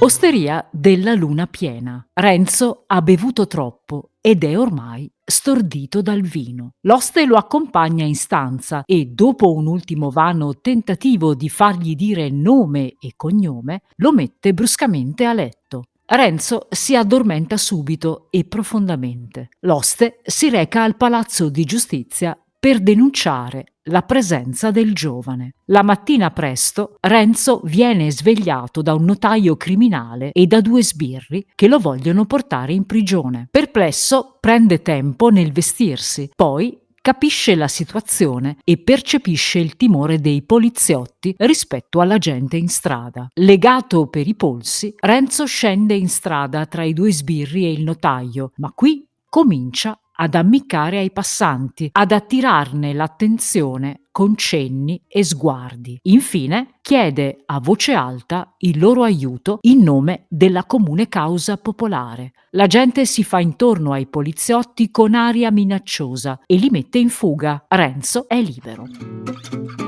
Osteria della luna piena. Renzo ha bevuto troppo ed è ormai stordito dal vino. L'oste lo accompagna in stanza e, dopo un ultimo vano tentativo di fargli dire nome e cognome, lo mette bruscamente a letto. Renzo si addormenta subito e profondamente. L'oste si reca al palazzo di giustizia per denunciare la presenza del giovane. La mattina presto Renzo viene svegliato da un notaio criminale e da due sbirri che lo vogliono portare in prigione. Perplesso prende tempo nel vestirsi, poi capisce la situazione e percepisce il timore dei poliziotti rispetto alla gente in strada. Legato per i polsi, Renzo scende in strada tra i due sbirri e il notaio, ma qui comincia ad ammiccare ai passanti, ad attirarne l'attenzione con cenni e sguardi. Infine chiede a voce alta il loro aiuto in nome della comune causa popolare. La gente si fa intorno ai poliziotti con aria minacciosa e li mette in fuga. Renzo è libero.